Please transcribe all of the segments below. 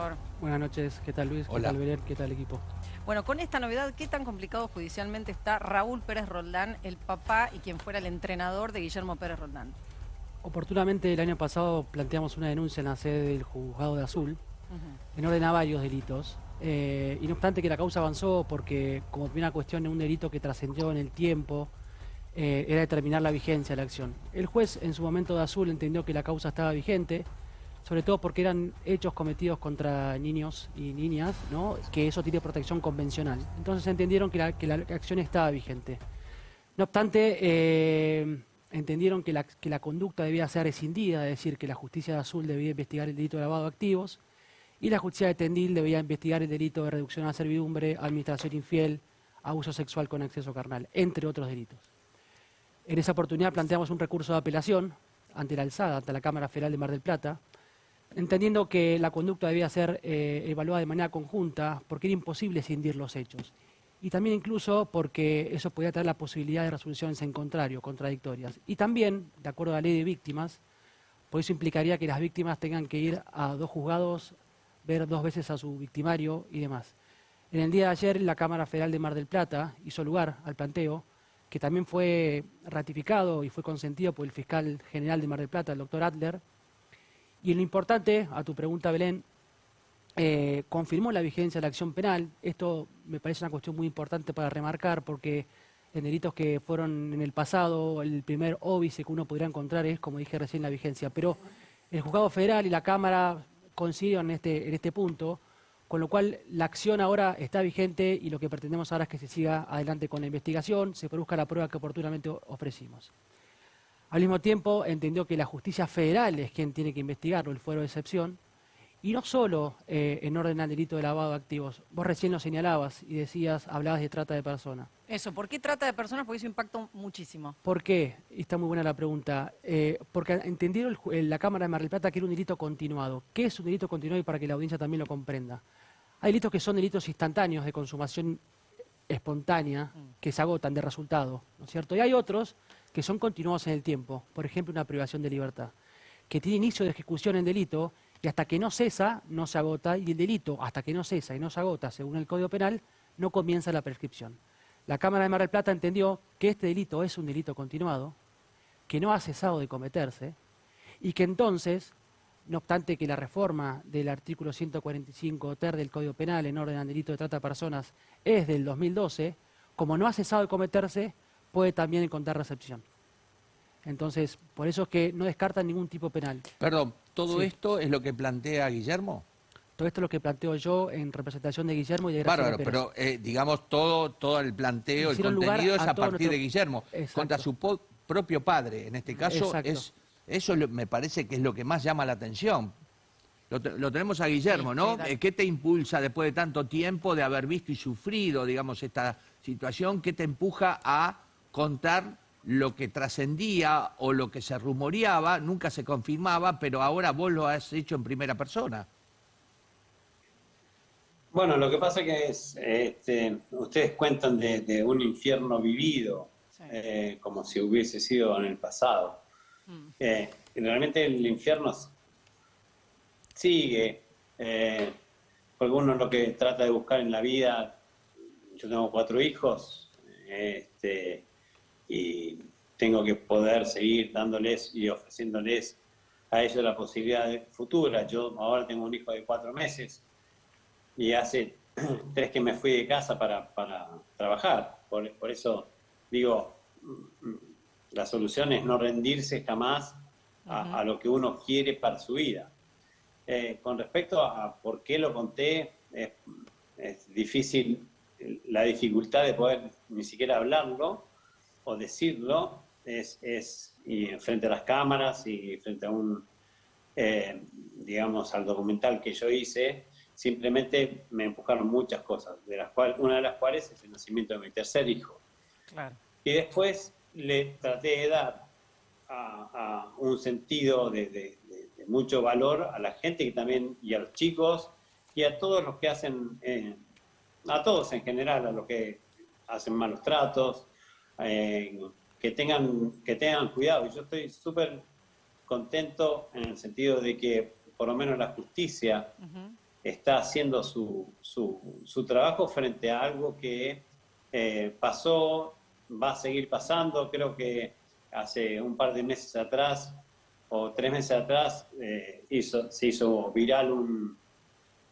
doctor? Buenas noches, ¿qué tal Luis? ¿Qué tal Belén? ¿Qué tal equipo? Bueno, con esta novedad, ¿qué tan complicado judicialmente está Raúl Pérez Roldán, el papá y quien fuera el entrenador de Guillermo Pérez Roldán? Oportunamente el año pasado planteamos una denuncia en la sede del juzgado de Azul en orden a varios delitos. Eh, y no obstante que la causa avanzó porque como primera cuestión un delito que trascendió en el tiempo, eh, era determinar la vigencia de la acción. El juez en su momento de Azul entendió que la causa estaba vigente, sobre todo porque eran hechos cometidos contra niños y niñas, ¿no? que eso tiene protección convencional. Entonces entendieron que la, que la acción estaba vigente. No obstante, eh, entendieron que la, que la conducta debía ser rescindida, es decir, que la justicia de Azul debía investigar el delito de lavado de activos y la justicia de Tendil debía investigar el delito de reducción a servidumbre, administración infiel, abuso sexual con acceso carnal, entre otros delitos. En esa oportunidad planteamos un recurso de apelación ante la alzada, ante la Cámara Federal de Mar del Plata, entendiendo que la conducta debía ser eh, evaluada de manera conjunta porque era imposible cindir los hechos. Y también incluso porque eso podía tener la posibilidad de resoluciones en contrario, contradictorias. Y también, de acuerdo a la ley de víctimas, por eso implicaría que las víctimas tengan que ir a dos juzgados, ver dos veces a su victimario y demás. En el día de ayer, la Cámara Federal de Mar del Plata hizo lugar al planteo que también fue ratificado y fue consentido por el fiscal general de Mar del Plata, el doctor Adler. Y lo importante, a tu pregunta, Belén, eh, confirmó la vigencia de la acción penal. Esto me parece una cuestión muy importante para remarcar porque en delitos que fueron en el pasado, el primer óbice que uno podría encontrar es, como dije recién, la vigencia. Pero el juzgado federal y la Cámara coinciden en este, en este punto con lo cual la acción ahora está vigente y lo que pretendemos ahora es que se siga adelante con la investigación, se produzca la prueba que oportunamente ofrecimos. Al mismo tiempo entendió que la justicia federal es quien tiene que investigarlo, el fuero de excepción, y no solo eh, en orden al delito de lavado de activos. Vos recién lo señalabas y decías, hablabas de trata de personas. Eso, ¿por qué trata de personas? Porque eso impacta muchísimo. ¿Por qué? Y está muy buena la pregunta. Eh, porque entendieron la Cámara de Mar del Plata que era un delito continuado. ¿Qué es un delito continuado y para que la audiencia también lo comprenda? Hay delitos que son delitos instantáneos de consumación espontánea mm. que se agotan de resultado, ¿no es cierto? Y hay otros que son continuados en el tiempo, por ejemplo, una privación de libertad, que tiene inicio de ejecución en delito y hasta que no cesa, no se agota, y el delito, hasta que no cesa y no se agota, según el Código Penal, no comienza la prescripción. La Cámara de Mar del Plata entendió que este delito es un delito continuado, que no ha cesado de cometerse, y que entonces no obstante que la reforma del artículo 145 ter del Código Penal en orden al delito de trata de personas es del 2012, como no ha cesado de cometerse, puede también encontrar recepción. Entonces, por eso es que no descartan ningún tipo penal. Perdón, ¿todo esto es lo que plantea Guillermo? Todo esto es lo que planteo yo en representación de Guillermo y de Graciela Bárbaro, pero eh, digamos todo, todo el planteo, el contenido es a, partir de Guillermo, contra su propio padre, en este caso es eso me parece que es lo que más llama la atención. Lo, tenemos a Guillermo, ¿no? Eh, ¿Qué te impulsa después de tanto tiempo de haber visto y sufrido, digamos, esta situación? ¿Qué te empuja a contar lo que trascendía o lo que se rumoreaba? Nunca se confirmaba, pero ahora vos lo has hecho en primera persona. Bueno, lo que pasa que es, este, ustedes cuentan de, un infierno vivido, eh, como si hubiese sido en el pasado. Mm. Eh, realmente el infierno sigue, eh, porque uno lo que trata de buscar en la vida, yo tengo cuatro hijos, este, y tengo que poder seguir dándoles y ofreciéndoles a ellos la posibilidad futura. Yo ahora tengo un hijo de cuatro meses y hace tres que me fui de casa para, trabajar. Por, por, eso digo, la solución es no rendirse jamás a, lo que uno quiere para su vida. Eh, con respecto a por qué lo conté, es, difícil la dificultad de poder ni siquiera hablarlo o decirlo, es, es y frente a las cámaras y frente a un, eh, digamos, al documental que yo hice, simplemente me empujaron muchas cosas, de las cuales, una de las cuales es el nacimiento de mi tercer hijo. Y después le traté de dar a, un sentido de, mucho valor a la gente que también, y a los chicos, y a todos los que hacen, eh, a todos en general, a los que hacen malos tratos, eh, que, tengan, que tengan cuidado. Y yo estoy súper contento en el sentido de que por lo menos la justicia está haciendo su, su, trabajo frente a algo que eh, pasó, va a seguir pasando. Creo que hace un par de meses atrás o tres meses atrás eh, hizo, se hizo viral un,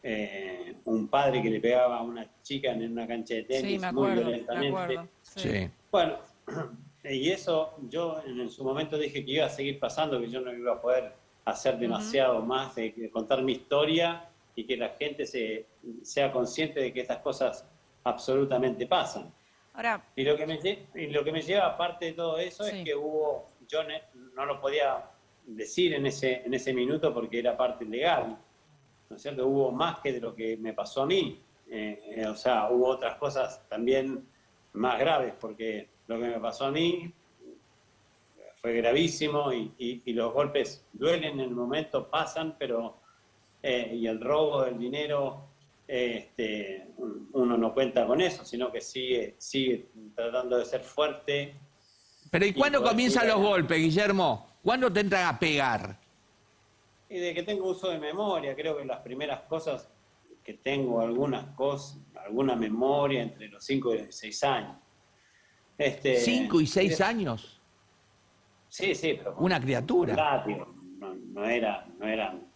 eh, un padre que le pegaba a una chica en una cancha de tenis muy violentamente. Bueno, y eso yo en su momento dije que iba a seguir pasando, que yo no iba a poder hacer demasiado más de, contar mi historia y que la gente se, sea consciente de que estas cosas absolutamente pasan. Ahora, y, lo que me, y lo que me lleva aparte de todo eso es que hubo, yo no lo podía decir en ese, en ese minuto porque era parte legal, ¿no es cierto? Hubo más que de lo que me pasó a mí, eh, eh, o sea, hubo otras cosas también más graves porque lo que me pasó a mí fue gravísimo y, los golpes duelen en el momento, pasan, pero eh, y el robo del dinero, este, uno no cuenta con eso, sino que sigue, sigue tratando de ser fuerte. Pero ¿y cuándo comienzan los golpes, Guillermo? ¿Cuándo te entran a pegar? Y de que tengo uso de memoria, creo que las primeras cosas que tengo algunas cosas, alguna memoria entre los 5 y 6 años. Este, ¿Cinco y seis años? Sí, sí, pero... Una criatura. no, no, era, no, eran,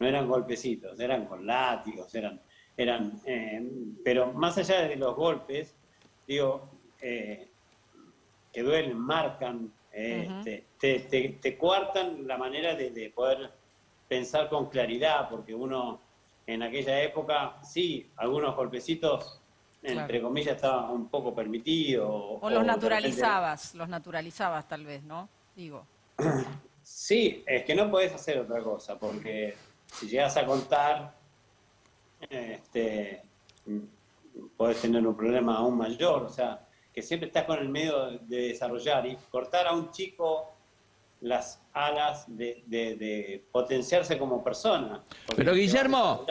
no eran golpecitos, eran con látigos, eran... eran eh, pero más allá de los golpes, digo, eh, que duelen, marcan, eh, te, te, te, coartan la manera de, de poder pensar con claridad, porque uno en aquella época, sí, algunos golpecitos entre comillas, estaba un poco permitido. O, los naturalizabas, los naturalizabas tal vez, ¿no? Digo. Sí, es que no podés hacer otra cosa, porque si llegas a contar, este, podés tener un problema aún mayor, o sea, que siempre estás con el medio de desarrollar y cortar a un chico las alas de, potenciarse como persona. Pero Guillermo,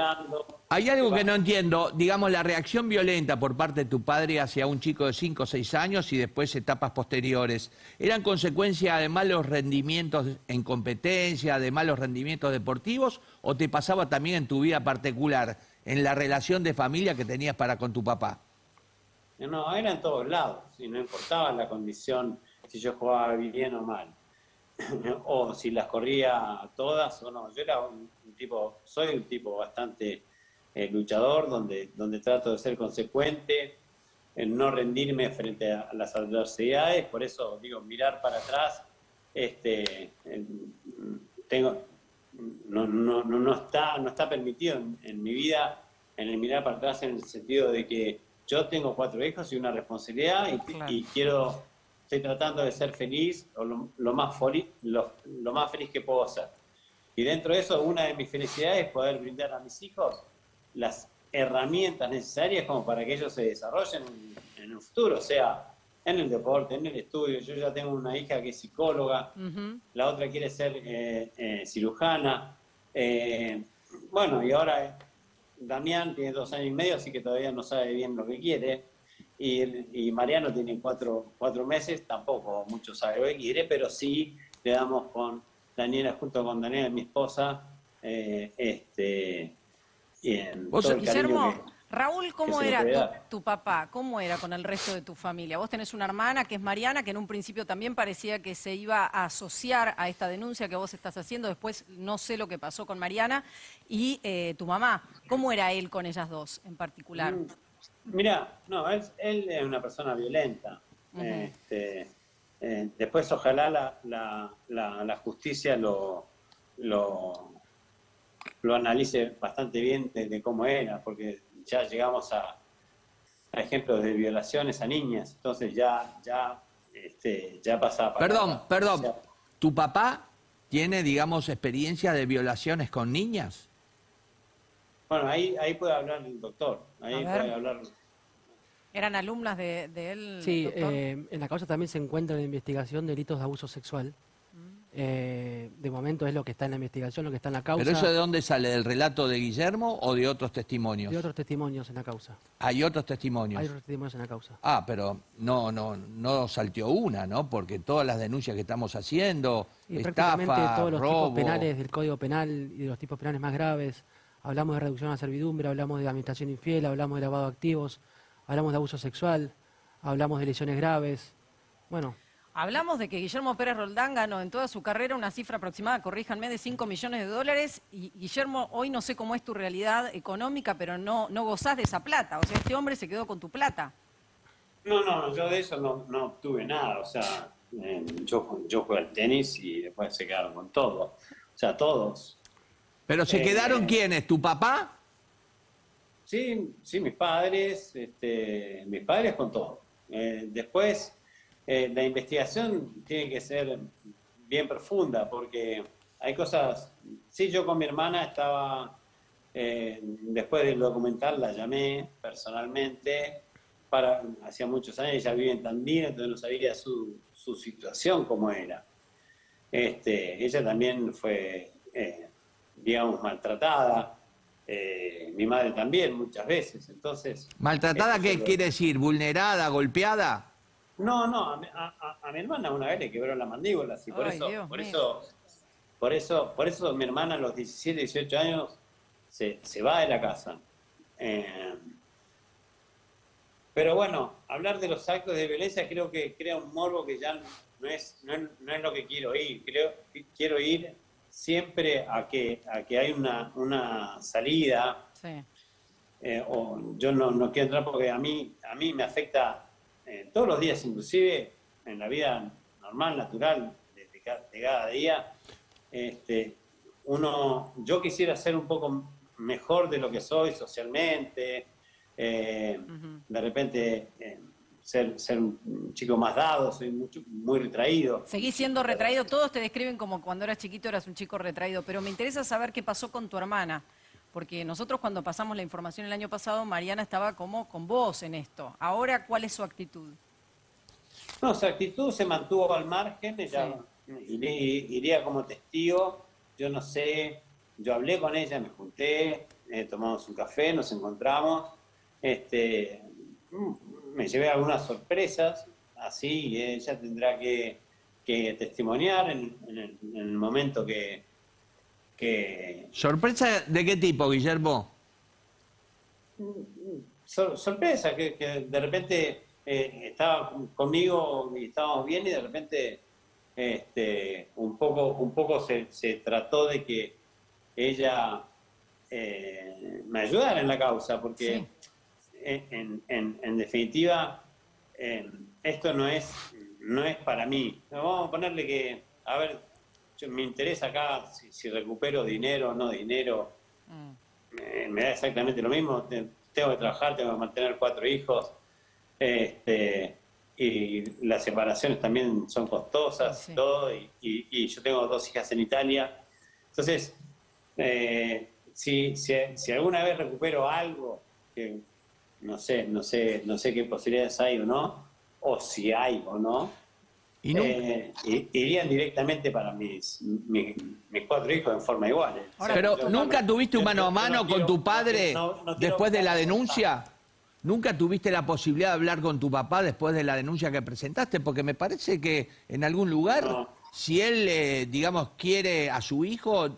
hay algo que no entiendo, digamos la reacción violenta por parte de tu padre hacia un chico de 5 o 6 años y después etapas posteriores, ¿eran consecuencia de malos rendimientos en competencia, de malos rendimientos deportivos o te pasaba también en tu vida particular, en la relación de familia que tenías para con tu papá? No, era en todos lados, y no importaba la condición, si yo jugaba bien o mal. o si las corría todas o no. Yo era un, tipo, soy un tipo bastante eh, luchador, donde, donde trato de ser consecuente, en no rendirme frente a las adversidades, por eso digo, mirar para atrás, este, tengo, no, no, no, está, no está permitido en, mi vida en el mirar para atrás en el sentido de que yo tengo cuatro hijos y una responsabilidad y quiero estoy tratando de ser feliz o lo, más, lo, lo, más feliz que puedo ser. Y dentro de eso, una de mis felicidades es poder brindar a mis hijos las herramientas necesarias como para que ellos se desarrollen en, el futuro, o sea, en el deporte, en el estudio. Yo ya tengo una hija que es psicóloga, la otra quiere ser eh, eh, cirujana. Eh, bueno, y ahora Damián tiene dos años y medio, así que todavía no sabe bien lo que quiere. Y, Mariano tiene cuatro, cuatro meses, tampoco mucho sabe quiere, pero sí le damos con Daniela, junto con Daniela, mi esposa, eh, este, Guillermo, Raúl, ¿cómo era tu, papá? ¿Cómo era con el resto de tu familia? Vos tenés una hermana que es Mariana, que en un principio también parecía que se iba a asociar a esta denuncia que vos estás haciendo. Después no sé lo que pasó con Mariana. Y eh, tu mamá, ¿cómo era él con ellas dos en particular? Mm, Mira, no, él, es una persona violenta. Este, eh, después ojalá la, la, justicia lo, lo, lo, analice bastante bien de, cómo era, porque ya llegamos a, ejemplos de violaciones a niñas, entonces ya, ya, este, ya pasa. Perdón, perdón. ¿Tu papá tiene, digamos, experiencia de violaciones con niñas? Bueno, ahí, ahí puede hablar el doctor, ahí puede hablar ¿Eran alumnas de, él? Sí, eh, en la causa también se encuentra en investigación delitos de abuso sexual. Mm. Eh, de momento es lo que está en la investigación, lo que está en la causa. ¿Pero eso de dónde sale? ¿Del relato de Guillermo o de otros testimonios? De otros testimonios en la causa. ¿Hay otros testimonios? Hay otros testimonios en la causa. Ah, pero no, no, no salteó una, ¿no? Porque todas las denuncias que estamos haciendo, y estafa, todos los tipos penales del Código Penal y de los tipos penales más graves, Hablamos de reducción a la servidumbre, hablamos de administración infiel, hablamos de lavado de activos, hablamos de abuso sexual, hablamos de lesiones graves. Bueno. Hablamos de que Guillermo Pérez Roldán ganó en toda su carrera una cifra aproximada, corríjanme, de 5 millones de dólares. Y Guillermo, hoy no sé cómo es tu realidad económica, pero no, no gozás de esa plata. O sea, este hombre se quedó con tu plata. No, no, yo de eso no, no obtuve nada. O sea, eh, yo, yo jugué al tenis y después se quedaron con todo. O sea, todos. ¿Pero se quedaron eh, quiénes? ¿Tu papá? Sí, sí, mis padres, este, mis padres con todo. Eh, después eh, la investigación tiene que ser bien profunda porque hay cosas, sí, yo con mi hermana estaba, eh, después del documental la llamé personalmente, para, hacía muchos años, ella vive en Tandil, entonces no sabía su, su situación cómo era. Este, ella también fue, digamos, maltratada, mi madre también muchas veces, entonces... ¿Maltratada qué quiere decir? ¿Vulnerada, golpeada? No, no, a, mi hermana una vez le quebró la mandíbula, y por eso, por eso, por eso, por eso mi hermana a los 17, 18 años se, va de la casa. Eh, pero bueno, hablar de los actos de violencia creo que crea un morbo que ya no es, no es, lo que quiero ir. Creo que quiero ir siempre a que, a que hay una, una salida. Eh, o yo no, no quiero entrar porque a mí, a mí me afecta eh, todos los días, inclusive en la vida normal, natural, de, cada día, este, uno, yo quisiera ser un poco mejor de lo que soy socialmente, eh, de repente ser, ser, un chico más dado, soy mucho, muy retraído. Seguís siendo retraído, todos te describen como cuando eras chiquito eras un chico retraído, pero me interesa saber qué pasó con tu hermana porque nosotros cuando pasamos la información el año pasado, Mariana estaba como con vos en esto. Ahora, ¿cuál es su actitud? No, su actitud se mantuvo al margen, ella iría, como testigo, yo no sé, yo hablé con ella, me junté, eh, tomamos un café, nos encontramos, este, me llevé algunas sorpresas, así, ella tendrá que, testimoniar en el momento que, ¿Sorpresa de qué tipo, Guillermo? sorpresa, que, de repente eh, estaba conmigo y estábamos bien y de repente este, un poco, un poco se, trató de que ella eh, me ayudara en la causa, porque en, definitiva esto no es, no es para mí. Vamos a ponerle que, a ver, me interesa acá si, recupero dinero o no dinero. Mm. me da exactamente lo mismo. Tengo que trabajar, tengo que mantener cuatro hijos. Este, y las separaciones también son costosas, todo. Y, yo tengo dos hijas en Italia. Entonces, eh, si, si, alguna vez recupero algo, que no sé, no sé, no sé qué posibilidades hay o no, o si hay o no, eh, irían directamente para mis, mis, cuatro hijos en forma igual. ¿eh? Pero ¿nunca tuviste un mano a mano con tu padre después de la denuncia? ¿Nunca tuviste la posibilidad de hablar con tu papá después de la denuncia que presentaste? Porque me parece que en algún lugar, si él, eh, digamos, quiere a su hijo,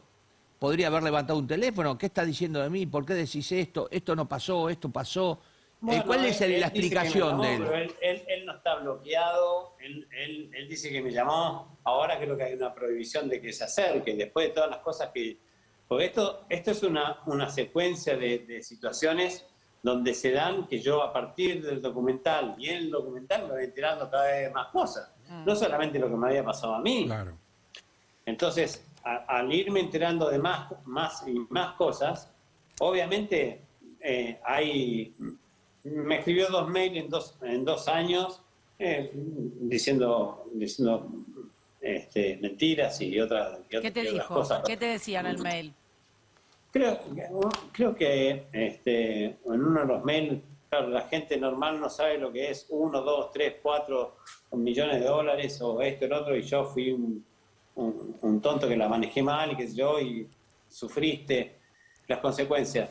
podría haber levantado un teléfono. ¿Qué está diciendo de mí? ¿Por qué decís esto? Esto no pasó, esto pasó. ¿Cuál es la explicación de él? él? no está bloqueado, él, dice que me llamó, ahora creo que hay una prohibición de que se acerque, después de todas las cosas que... Porque esto, esto es una, una secuencia de, situaciones donde se dan que yo a partir del documental y en el documental me voy enterando cada vez más cosas, mm. no solamente lo que me había pasado a mí. Claro. Entonces, al irme enterando de más, más y más cosas, obviamente eh, hay me escribió dos mails en dos, en dos años eh, diciendo, diciendo este, mentiras y, otras, ¿Qué te dijo? ¿Qué te decía en el mail? Creo, creo que este, en uno de los mails, la gente normal no sabe lo que es uno, dos, tres, cuatro millones de dólares o esto, el otro, y yo fui un, un tonto que la manejé mal y que yo, y sufriste las consecuencias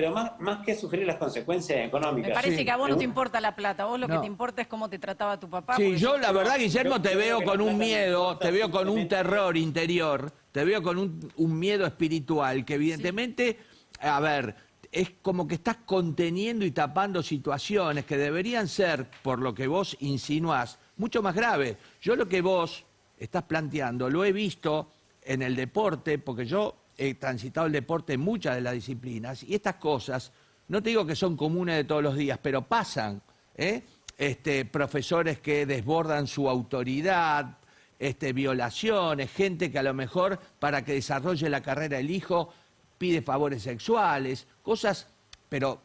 pero más, más que sufrir las consecuencias económicas. Me parece que a vos no te importa la plata, a vos lo que te importa es cómo te trataba tu papá. Sí, yo la verdad, Guillermo, te veo con un miedo, te veo con un terror interior, te veo con un, miedo espiritual, que evidentemente a ver, es como que estás conteniendo y tapando situaciones que deberían ser, por lo que vos insinuás, mucho más graves. Yo lo que vos estás planteando lo he visto en el deporte, porque yo he transitado el deporte en muchas de las disciplinas, y estas cosas, no te digo que son comunes de todos los días, pero pasan. ¿eh? Este, profesores que desbordan su autoridad, este, violaciones, gente que a lo mejor para que desarrolle la carrera el hijo pide favores sexuales, cosas, pero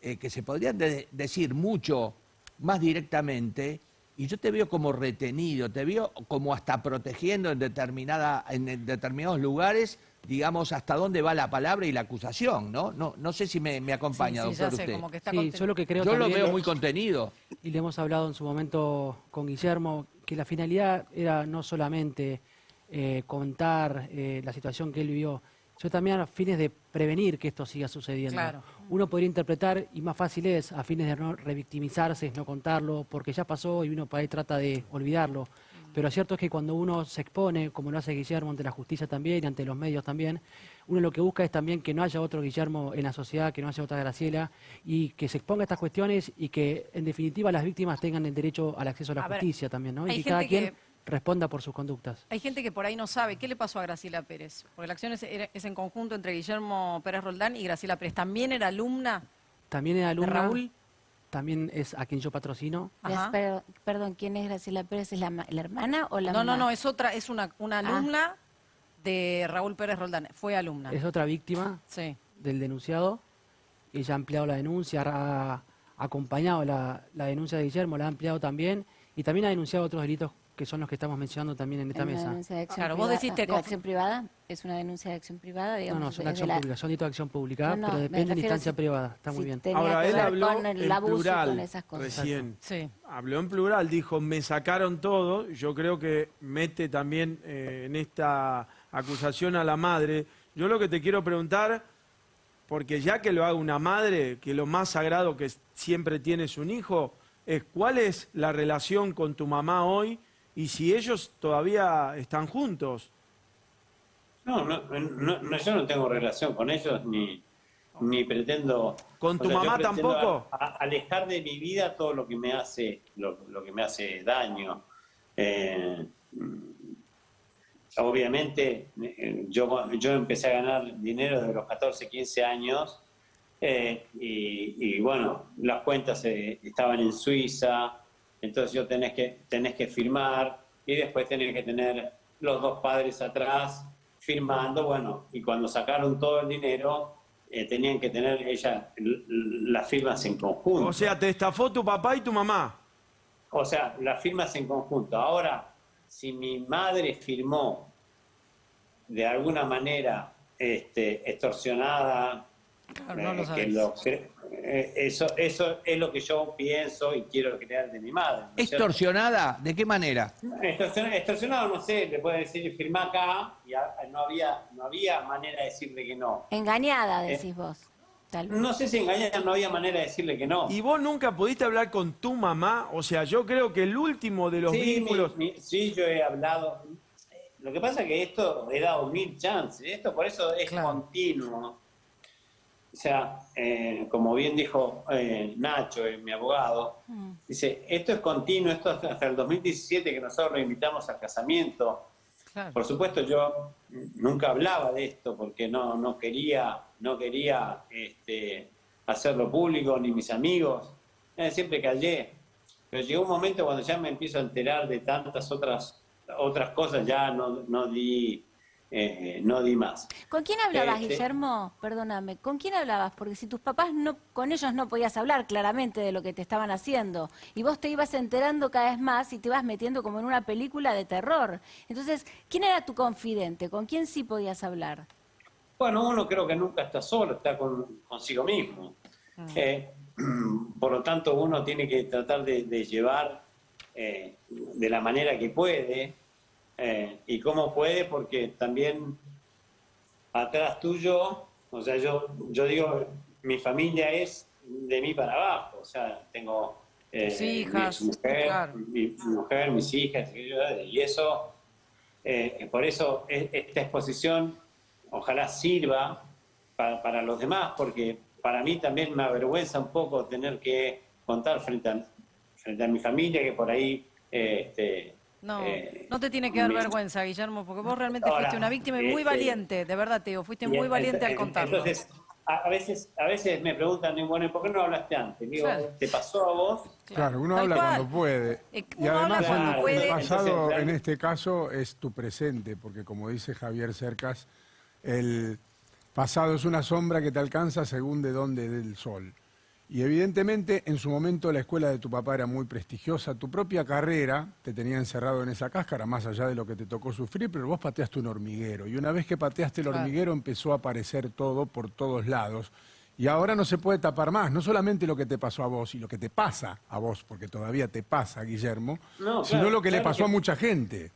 eh, que se podrían decir mucho más directamente, y yo te veo como retenido, te veo como hasta protegiendo en, determinada, en determinados lugares, digamos, hasta dónde va la palabra y la acusación, ¿no? No, no sé si me, acompaña, doctor, usted. sí, yo lo que creo Yo lo veo muy contenido. Y le hemos hablado en su momento con Guillermo, que la finalidad era no solamente eh, contar eh, la situación que él vivió, yo también a fines de prevenir que esto siga sucediendo. Uno podría interpretar, y más fácil es, a fines de no revictimizarse, no contarlo, porque ya pasó y uno por ahí trata de olvidarlo. Pero lo cierto es que cuando uno se expone, como lo hace Guillermo ante la justicia también y ante los medios también, uno lo que busca es también que no haya otro Guillermo en la sociedad, que no haya otra Graciela, y que se exponga a estas cuestiones y que en definitiva las víctimas tengan el derecho al acceso a la justicia también, ¿no? Y cada quien responda por sus conductas. Hay gente que por ahí no sabe qué le pasó a Graciela Pérez, porque la acción es, en conjunto entre Guillermo Pérez Roldán y Graciela Pérez. ¿También era alumna? También era alumna. Raúl? También es a quien yo patrocino. perdón, ¿quién es Graciela Pérez? ¿Es la, hermana o la No, no, no, es otra, es una, una ah. alumna de Raúl Pérez Roldán. Fue alumna. Es otra víctima del denunciado. Ella ha ampliado la denuncia, ha acompañado la, la denuncia de Guillermo, la ha ampliado también y también ha denunciado otros delitos que son los que estamos mencionando también en esta mesa. claro, vos decís de acción privada, es una denuncia de acción privada, digamos. No, no, son acción pública, son de acción pública, pero depende de instancia privada, está muy bien. Ahora él habló en plural recién. Sí. Habló en plural, dijo, me sacaron todo, yo creo que mete también eh, en esta acusación a la madre. Yo lo que te quiero preguntar, porque ya que lo haga una madre, que lo más sagrado que siempre tiene es un hijo, es cuál es la relación con tu mamá hoy y si ellos todavía están juntos. No, no, yo no tengo relación con ellos ni, ni pretendo. ¿Con tu mamá tampoco? alejar de mi vida todo lo que me hace, lo, que me hace daño. Eh, obviamente, eh, yo, yo empecé a ganar dinero desde los 14, 15 años. Eh, y, bueno, las cuentas estaban en Suiza, entonces yo tenés que, tenés que firmar y después tenés que tener los dos padres atrás firmando, bueno, y cuando sacaron todo el dinero, eh, tenían que tener ella las firmas en conjunto. O sea, te estafó tu papá y tu mamá. O sea, las firmas en conjunto. Ahora, si mi madre firmó de alguna manera este, extorsionada, eh, eh, eso, eso es lo que yo pienso y quiero crear de mi madre. ¿Extorsionada? ¿De qué manera? Extorsionada, no sé, le puede decir firma acá y no había, no había manera de decirle que no. Engañada, eh, decís vos. No sé si engañada, no había manera de decirle que no. ¿Y vos nunca pudiste hablar con tu mamá? O sea, yo creo que el último de los vínculos... sí, yo he hablado. Lo que pasa es que esto he dado mil chances. Esto por eso es continuo. O sea, eh, como bien dijo eh, Nacho, eh, mi abogado, mm. dice, esto es continuo, esto hasta el 2017 que nosotros lo invitamos al casamiento. Por supuesto, yo nunca hablaba de esto porque no, no quería, no quería este, hacerlo público, ni mis amigos. siempre callé. Pero llegó un momento cuando ya me empiezo a enterar de tantas otras, otras cosas, ya no, no di eh, no di más. ¿Con quién hablabas, este, Guillermo? Perdóname, ¿con quién hablabas? Porque si tus papás no, con ellos no podías hablar claramente de lo que te estaban haciendo y vos te ibas enterando cada vez más y te ibas metiendo como en una película de terror. Entonces, ¿quién era tu confidente? ¿Con quién sí podías hablar? Bueno, uno creo que nunca está solo, está consigo mismo. Mm. Eh, por lo tanto, uno tiene que tratar de, llevar eh, de la manera que puede eh, y cómo puede, porque también atrás tuyo, o sea, yo, yo digo, mi familia es de mí para abajo, o sea, tengo eh, hijas, mi, mujer, mi mujer, mis hijas, y eso, eh, por eso e, esta exposición ojalá sirva para, los demás, porque para mí también me avergüenza un poco tener que contar frente a, frente a mi familia que por ahí... este, no, eh, no te tiene que dar vergüenza, Guillermo, porque vos realmente fuiste una víctima y muy este, valiente, de verdad, Teo, fuiste muy valiente al contarlo. Entonces, a, veces, a veces me preguntan, bueno, ¿por qué no hablaste antes? Digo, ¿te pasó a vos? Claro, uno habla cuando puede. Eh, y además el, pasado en este caso es tu presente, porque como dice Javier Cercas, el pasado es una sombra que te alcanza según de dónde del sol. Y evidentemente en su momento la escuela de tu papá era muy prestigiosa, tu propia carrera te tenía encerrado en esa cáscara, más allá de lo que te tocó sufrir, pero vos pateaste un hormiguero. Y una vez que pateaste el hormiguero empezó a aparecer todo por todos lados. Y ahora no se puede tapar más, no solamente lo que te pasó a vos y lo que te pasa a vos, porque todavía te pasa, Guillermo, sino lo que le pasó a mucha gente.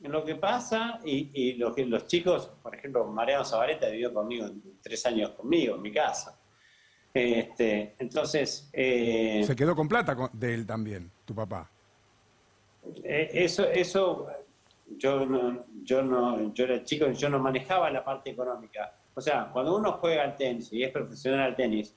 Lo que pasa, y, lo que los chicos, por ejemplo, Mariano Zabaleta vivió conmigo tres años conmigo en mi casa. Este, entonces... Eh, Se quedó con plata de él también, tu papá. Eh, eso, eso yo no, yo no, yo era chico, yo no manejaba la parte económica. O sea, cuando uno juega al tenis y es profesional al tenis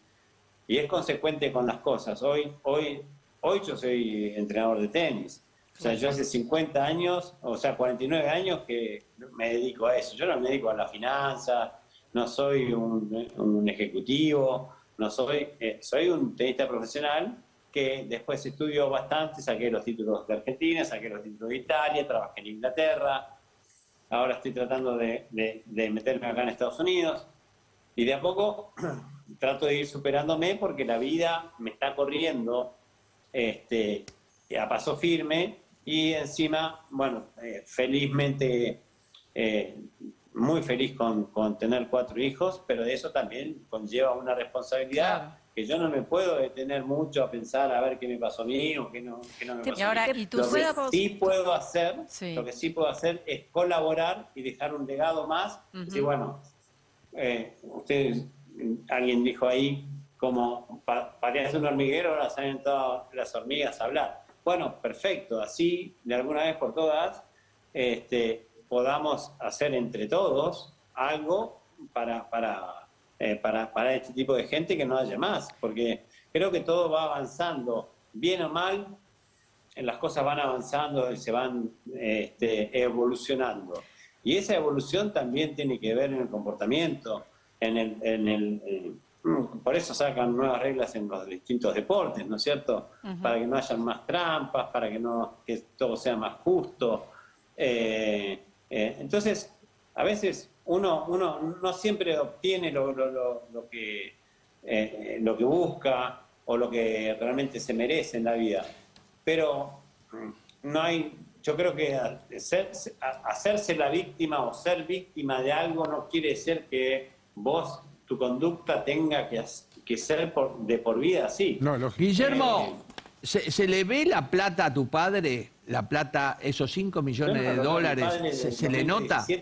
y es consecuente con las cosas, hoy, hoy, hoy yo soy entrenador de tenis. O sea, yo hace 50 años, o sea, 49 años que me dedico a eso. Yo no me dedico a la finanza, no soy un, un ejecutivo, no soy, eh, soy un tenista profesional que después estudió bastante, saqué los títulos de Argentina, saqué los títulos de Italia, trabajé en Inglaterra, ahora estoy tratando de, meterme acá en Estados Unidos. Y de a poco trato de ir superándome porque la vida me está corriendo este, a paso firme. Y encima, bueno, eh, felizmente eh, muy feliz con, con, tener cuatro hijos, pero de eso también conlleva una responsabilidad que yo no me puedo detener mucho a pensar a ver qué me pasó a mí o qué no, qué no me pasó. Y ahora, ¿y tú lo que sí puedo hacer, lo que sí puedo hacer es colaborar y dejar un legado más. Y bueno, eh, ustedes, alguien dijo ahí como parecía un hormiguero, ahora salen todas las hormigas a hablar. Bueno, perfecto, así de alguna vez por todas, este, podamos hacer entre todos algo para, para, eh, para, para, este tipo de gente que no haya más, porque creo que todo va avanzando, bien o mal, las cosas van avanzando y se van este, evolucionando. Y esa evolución también tiene que ver en el comportamiento, en el, en el por eso sacan nuevas reglas en los distintos deportes, ¿no es cierto? Para que no haya más trampas, para que no que todo sea más justo. Eh, eh, entonces, a veces uno, uno no siempre obtiene lo, lo, que, eh, lo que busca o lo que realmente se merece en la vida, pero mm, no hay, yo creo que hacerse la víctima o ser víctima de algo no quiere decir que vos, tu conducta tenga que, que ser de por vida así. No, Guillermo, eh, ¿se, ¿se le ve la plata a tu padre la plata, esos 5 millones de dólares, ¿se, le nota? Que,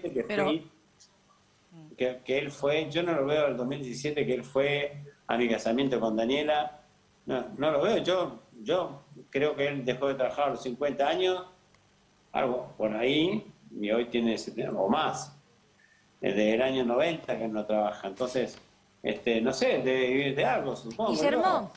que, él fue, yo no lo veo el 2017 que él fue a mi casamiento con Daniela, no, no lo veo, yo, yo creo que él dejó de trabajar a los 50 años, algo por ahí, y hoy tiene o más, desde el año 90 que no trabaja, entonces, este, no sé, debe vivir de algo, supongo. Guillermo,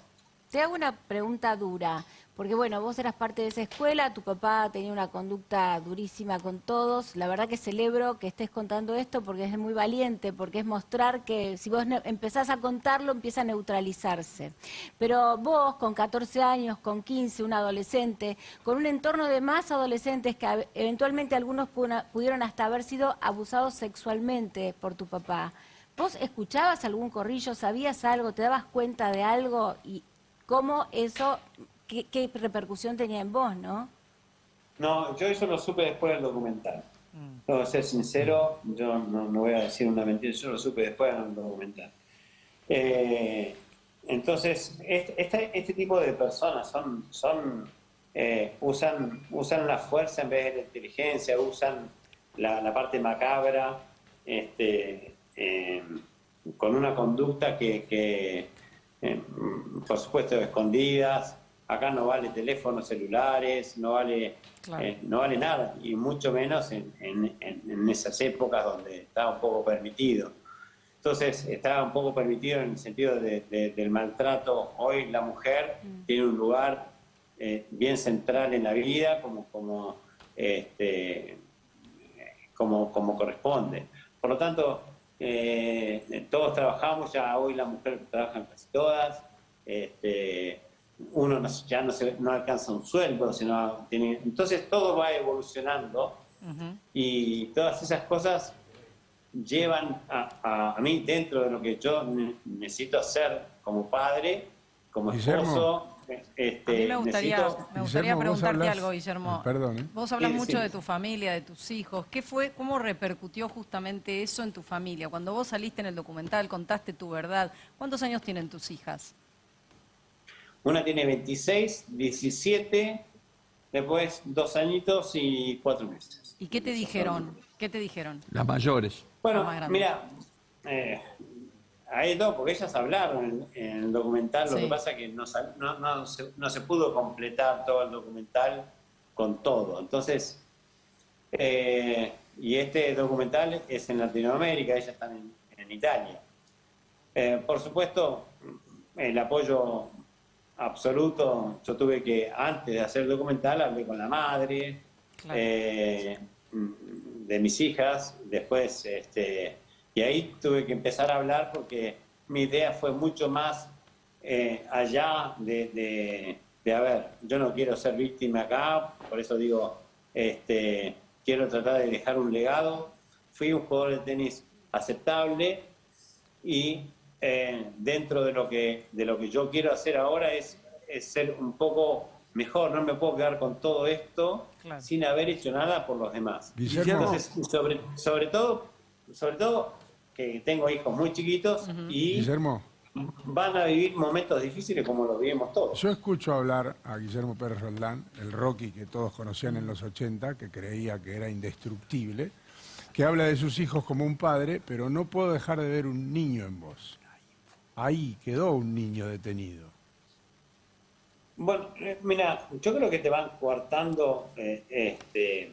te hago una pregunta dura. Porque bueno, vos eras parte de esa escuela, tu papá tenía una conducta durísima con todos. La verdad que celebro que estés contando esto porque es muy valiente, porque es mostrar que si vos empezás a contarlo empieza a neutralizarse. Pero vos con 14 años, con 15, un adolescente, con un entorno de más adolescentes que eventualmente algunos pudieron hasta haber sido abusados sexualmente por tu papá. ¿Vos escuchabas algún corrillo, sabías algo, te dabas cuenta de algo y cómo eso qué, repercusión tenía en vos, ¿no? No, yo eso lo supe después del documental. Mm. a ser sincero, yo no, voy a decir una mentira, yo lo supe después del documental. Eh, entonces, este, este, tipo de personas son, son eh, usan, usan la fuerza en vez de la inteligencia, usan la, parte macabra, este, eh, con una conducta que, que por supuesto, escondidas, acá no vale teléfonos celulares, no vale, eh, no vale nada, y mucho menos en, en, esas épocas donde estaba un poco permitido. entonces estaba un poco permitido en el sentido del maltrato. Hoy la mujer mm. tiene un lugar eh, bien central en la vida como, como, este, como, como corresponde. Por lo tanto, eh, todos trabajamos, ya hoy la mujer trabaja en casi todas, este, uno ya no, se, no alcanza un sueldo, sino tiene, entonces todo va evolucionando. Y todas esas cosas llevan a, a, mí dentro de lo que yo necesito hacer como padre, como esposo. Este, a mí me gustaría, me gustaría preguntarte algo, Guillermo. Perdón, ¿eh? Vos hablas mucho de tu familia, de tus hijos. ¿Qué fue, cómo repercutió justamente eso en tu familia? Cuando vos saliste en el documental, contaste tu verdad. ¿Cuántos años tienen tus hijas? Una tiene 26, 17, después dos añitos y cuatro meses. ¿Y qué te dijeron? ¿Qué te dijeron? Las mayores. Bueno, mira, eh, hay dos, porque ellas hablaron en, el documental, lo que pasa es que no, se, pudo completar todo el documental con todo. Entonces, eh, y este documental es en Latinoamérica, ellas están en, Italia. Eh, por supuesto, el apoyo absoluto, yo tuve que, antes de hacer el documental, hablé con la madre, de mis hijas, después, este, y ahí tuve que empezar a hablar porque mi idea fue mucho más eh, allá de, de, a ver, yo no quiero ser víctima acá, por eso digo, este, quiero tratar de dejar un legado. Fui un jugador de tenis aceptable y eh, dentro de lo, que, de lo que yo quiero hacer ahora es, es ser un poco mejor, no me puedo quedar con todo esto sin haber hecho nada por los demás. Entonces, sobre, sobre todo, sobre todo que tengo hijos muy chiquitos y van a vivir momentos difíciles como los vivimos todos. Yo escucho hablar a Guillermo Pérez Roldán, el Rocky que todos conocían en los 80, que creía que era indestructible, que habla de sus hijos como un padre, pero no puedo dejar de ver un niño en vos. Ahí quedó un niño detenido. Bueno, eh, mira, yo creo que te van coartando eh, este,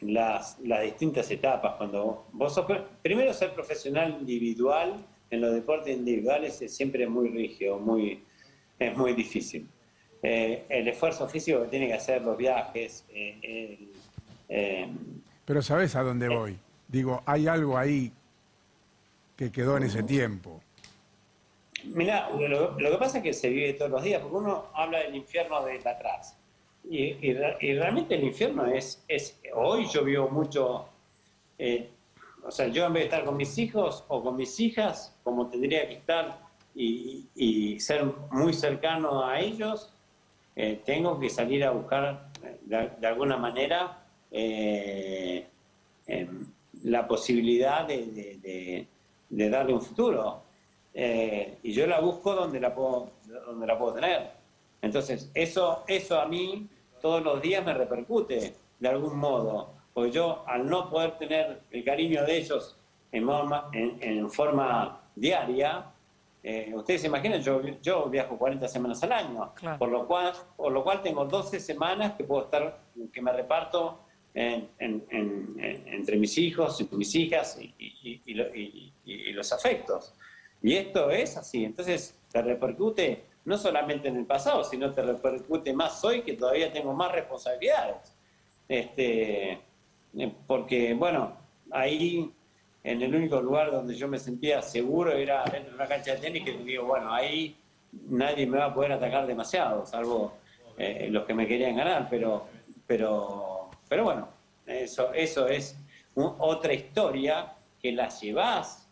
las, distintas etapas. Cuando vos sos, primero ser profesional individual en los deportes individuales es siempre muy rígido, muy, es muy difícil. Eh, el esfuerzo físico que tiene que hacer, los viajes. Pero sabes a dónde voy. Digo, hay algo ahí que quedó en ese tiempo. Mira, lo, que pasa es que se vive todos los días, porque uno habla del infierno desde atrás. Y, realmente el infierno es, es, hoy yo vivo mucho, eh, o sea, yo en vez de estar con mis hijos o con mis hijas, como tendría que estar y, ser muy cercano a ellos, eh, tengo que salir a buscar de, alguna manera eh, em, la posibilidad de darle un futuro. Eh, y yo la busco donde la puedo, donde la puedo tener. Entonces, eso, eso a mí todos los días me repercute de algún modo, porque yo al no poder tener el cariño de ellos en, en, forma diaria, eh, ustedes se imaginan, yo, yo viajo 40 semanas al año, por, lo cual, por lo cual tengo 12 semanas que puedo estar, que me reparto entre mis hijos y mis hijas y los afectos. Y esto es así, entonces te repercute no solamente en el pasado, sino te repercute más hoy que todavía tengo más responsabilidades. Este, eh, porque, bueno, ahí en el único lugar donde yo me sentía seguro era dentro de una cancha de tenis que digo, bueno, ahí nadie me va a poder atacar demasiado, salvo eh, los que me querían ganar, pero, pero, pero bueno, eso, eso es otra historia que la llevas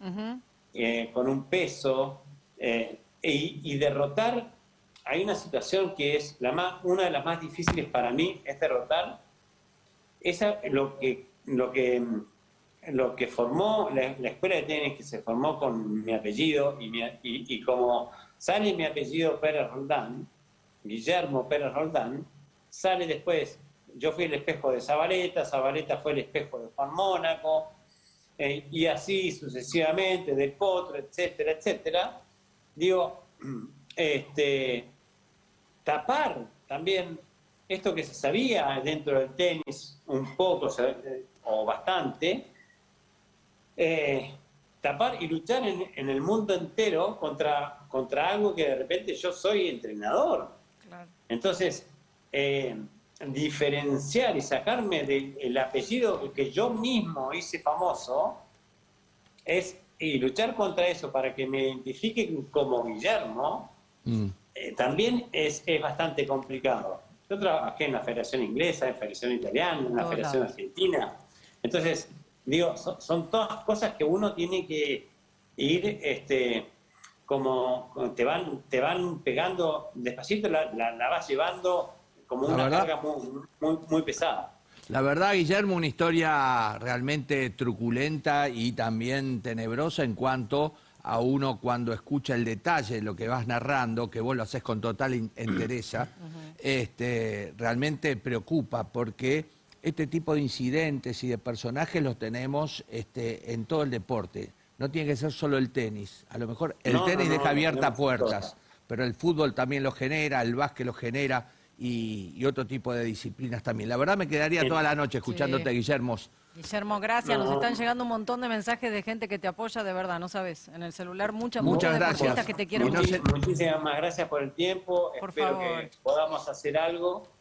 eh, con un peso eh, y, derrotar, hay una situación que es la más, una de las más difíciles para mí, es derrotar. Esa, lo, que, lo, que, lo que formó la, escuela de tenis, que se formó con mi apellido y, y, como sale mi apellido Pérez Roldán, Guillermo Pérez Roldán, sale después, yo fui el espejo de Zabaleta, Zabaleta fue el espejo de Juan Mónaco, eh, y así sucesivamente, del potro, etcétera, etcétera, digo, este, tapar también esto que se sabía dentro del tenis un poco o bastante, eh, tapar y luchar en, el mundo entero contra, contra algo que de repente yo soy entrenador. Entonces, eh, diferenciar y sacarme del apellido que yo mismo hice famoso es y luchar contra eso para que me identifiquen como Guillermo mm. eh, también es, es bastante complicado. Yo trabajé en la Federación Inglesa, en la Federación Italiana, en la Federación Argentina. Entonces, digo, son, todas cosas que uno tiene que ir, este, como te van, te van pegando despacito, la, la, vas llevando como una carga muy, muy, pesada. La verdad, Guillermo, una historia realmente truculenta y también tenebrosa en cuanto a uno cuando escucha el detalle de lo que vas narrando, que vos lo haces con total entereza, este, realmente preocupa porque este tipo de incidentes y de personajes los tenemos este, en todo el deporte. No tiene que ser solo el tenis. A lo mejor el tenis deja abiertas puertas, pero el fútbol también lo genera, el básquet lo genera y, otro tipo de disciplinas también. La verdad me quedaría toda la noche escuchándote, Guillermo. Guillermo, gracias. Nos están llegando un montón de mensajes de gente que te apoya, de verdad, no sabes. En el celular muchas, muchas gracias. que te quieren Muchísimas gracias por el tiempo. Espero que podamos hacer algo